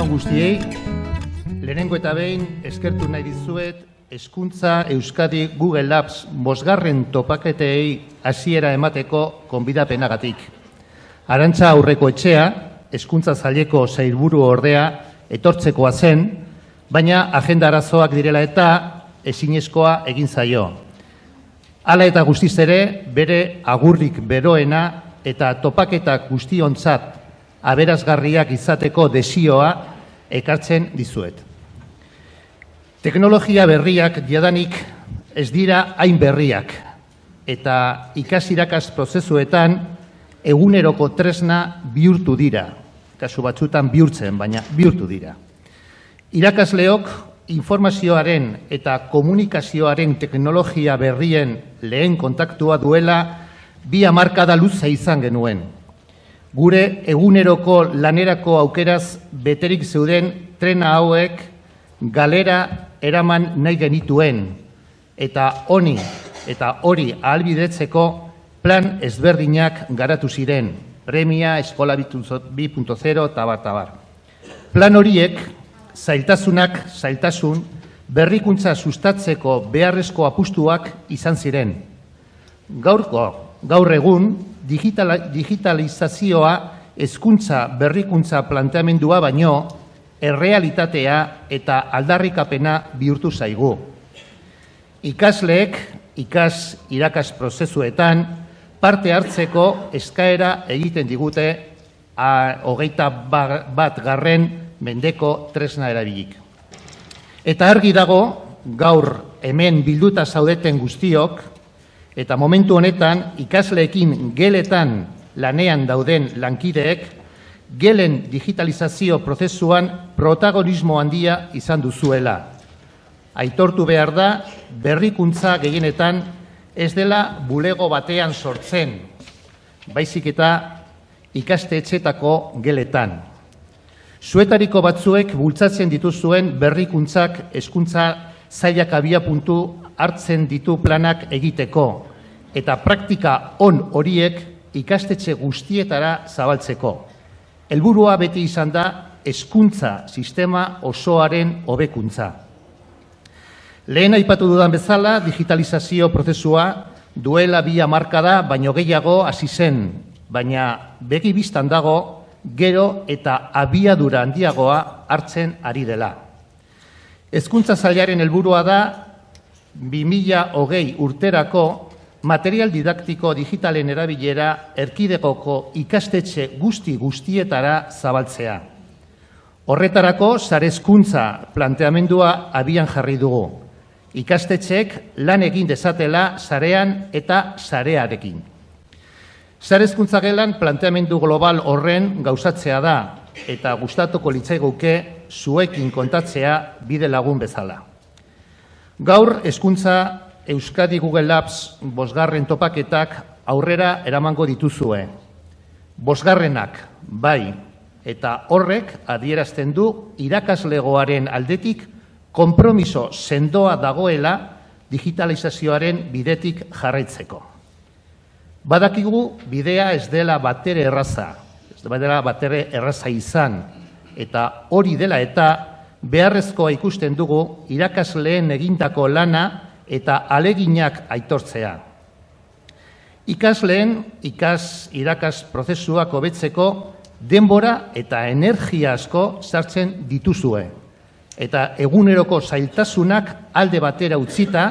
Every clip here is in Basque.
Egunon guztiei, lehenengo eta behin eskertu nahi dizuet Hezkuntza Euskadi Google Labs bosgarren topaketei hasiera emateko konbidapenagatik. Arantza aurreko etxea, hezkuntza zaileko zailburu ordea etortzekoa zen, baina agenda arazoak direla eta ezinezkoa egin zaio. Hala eta guztiz ere, bere agurrik beroena eta topaketak guztiontzat aberazgarriak izateko desioa ekartzen dizuet. Teknologia berriak jadanik ez dira hain berriak eta ikasirakaz prozesuetan eguneroko tresna bihurtu dira. Kasu batzutan bihurtzen, baina bihurtu dira. Irakasleok informazioaren eta komunikazioaren teknologia berrien lehen kontaktua duela bi hamarkada luza izan genuen. Gure eguneroko lanerako aukeraz beterik zeuden trena hauek galera eraman nahi genituen eta honi eta hori ahalbidetzeko plan ezberdinak garatu ziren, premia, eskola 2.0 eta bat tabar. Plan horiek, zailtasunak, zailtasun, berrikuntza sustatzeko beharrezko apustuak izan ziren. Gaurko, gaur egun, digitalizazioa hezkuntza berrikuntza planteamendua baino, errealitatea eta aldarrikapena bihurtu zaigu. Ikasleek, ikas irakas prozesuetan, parte hartzeko eskaera egiten digute a, hogeita bat garren mendeko tresna erabilik. Eta argi dago, gaur hemen bilduta zaudeten guztiok, eta momentu honetan ikasleekin geletan lanean dauden lankideek, gelen digitalizazio prozesuan protagonismo handia izan duzuela. Aitortu behar da, berrikuntza gehienetan ez dela bulego batean sortzen, baizik eta ikaste etxetako geletan. Zuetariko batzuek bultzatzen dituzuen berrikuntzak eskuntza zailak abia puntu hartzen ditu planak egiteko, eta praktika on horiek ikastetxe guztietara zabaltzeko. Helburua beti izan da hezkuntza sistema osoaren hobekuntza. Lehen aipatu dudan bezala, digitalizazio prozesua duela bi da, baino gehiago hasi zen, baina begi biztan dago gero eta abiadura handiagoa hartzen ari dela. Hezkuntza zailaren helburua da 2020 urterako material didaktiko digitalen erabilera erkidegoko ikastetxe guzti guztietara zabaltzea. Horretarako, zarezkuntza planteamendua abian jarri dugu. Ikastetxek lan egin dezatela zarean eta zarearekin. Zarezkuntza gelan planteamendu global horren gauzatzea da eta gustatuko litzaiguke zuekin kontatzea bide lagun bezala. Gaur, hezkuntza Euskadi Google Labs bosgarren topaketak aurrera eramango dituzue. Bosgarrenak, bai, eta horrek adierazten du irakaslegoaren aldetik konpromiso sendoa dagoela digitalizazioaren bidetik jarraitzeko. Badakigu bidea ez dela batere erraza, ez dela batere erraza izan, eta hori dela eta beharrezkoa ikusten dugu irakasleen egindako lana eta aleginak aitortzea. Ikasleen, ikas irakas prozesuak hobetzeko denbora eta energia asko sartzen dituzue. Eta eguneroko zailtasunak alde batera utzita,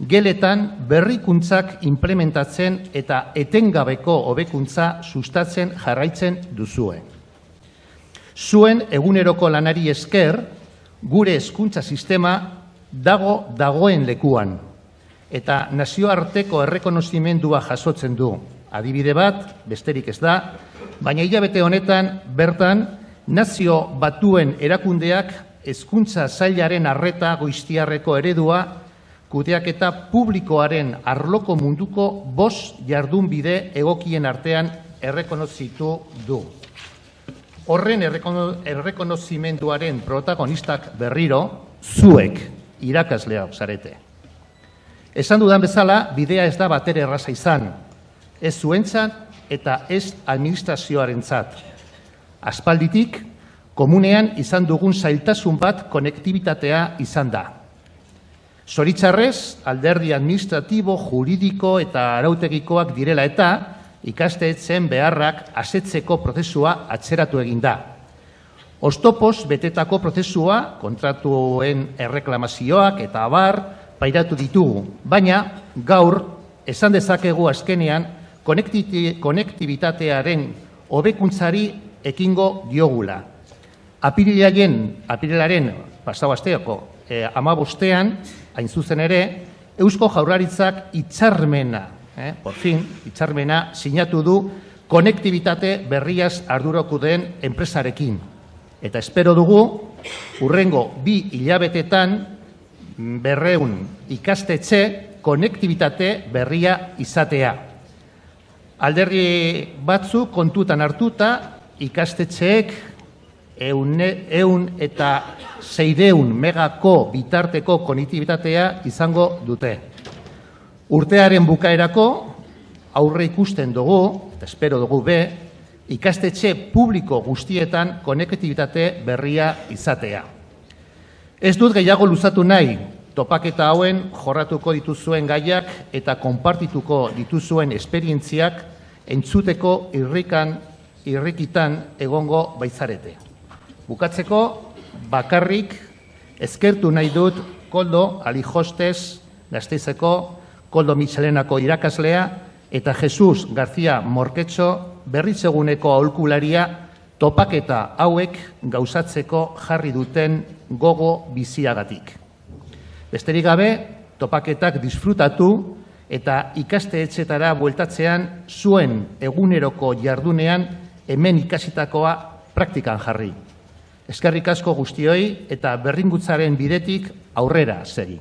geletan berrikuntzak implementatzen eta etengabeko hobekuntza sustatzen jarraitzen duzue. Zuen eguneroko lanari esker, gure hezkuntza sistema dago dagoen lekuan eta nazioarteko errekonozimendua jasotzen du. Adibide bat, besterik ez da, baina hilabete honetan bertan nazio batuen erakundeak hezkuntza zailaren arreta goiztiarreko eredua kudeak eta publikoaren arloko munduko bos jardunbide egokien artean errekonozitu du. Horren errekonozimenduaren protagonistak berriro, zuek, irakaslea zarete. Esan dudan bezala, bidea ez da batere erraza izan, ez zuentzat eta ez administrazioaren zat. Aspalditik, komunean izan dugun zailtasun bat konektibitatea izan da. Zoritzarrez, alderdi administratibo, juridiko eta arautegikoak direla eta ikasteetzen beharrak asetzeko prozesua atzeratu egin da. Ostopoz betetako prozesua, kontratuen erreklamazioak eta abar, pairatu ditugu, baina gaur esan dezakegu azkenean konektibitatearen hobekuntzari ekingo diogula. Apirilaren, apirilaren pasau asteako eh, amabostean, hain zuzen ere, Eusko Jaurlaritzak itxarmena, eh, por fin, itxarmena sinatu du konektibitate berriaz arduroko den enpresarekin. Eta espero dugu, urrengo bi hilabetetan berreun ikastetxe konektibitate berria izatea. Alderri batzu kontutan hartuta ikastetxeek eun, eun eta zeideun megako bitarteko konektibitatea izango dute. Urtearen bukaerako aurre ikusten dugu, eta espero dugu be, ikastetxe publiko guztietan konektibitate berria izatea. Ez dut gehiago luzatu nahi, topaketa hauen jorratuko dituzuen gaiak eta konpartituko dituzuen esperientziak entzuteko irrikan, irrikitan egongo baitzarete. Bukatzeko, bakarrik, ezkertu nahi dut koldo alijostez gazteizeko, koldo mitxelenako irakaslea eta Jesus García Morketxo berritzeguneko aholkularia topaketa hauek gauzatzeko jarri duten gogo biziagatik. Besterik gabe, topaketak disfrutatu eta ikaste etxetara bueltatzean zuen eguneroko jardunean hemen ikasitakoa praktikan jarri. Eskerrik asko guztioi eta berringutzaren bidetik aurrera segi.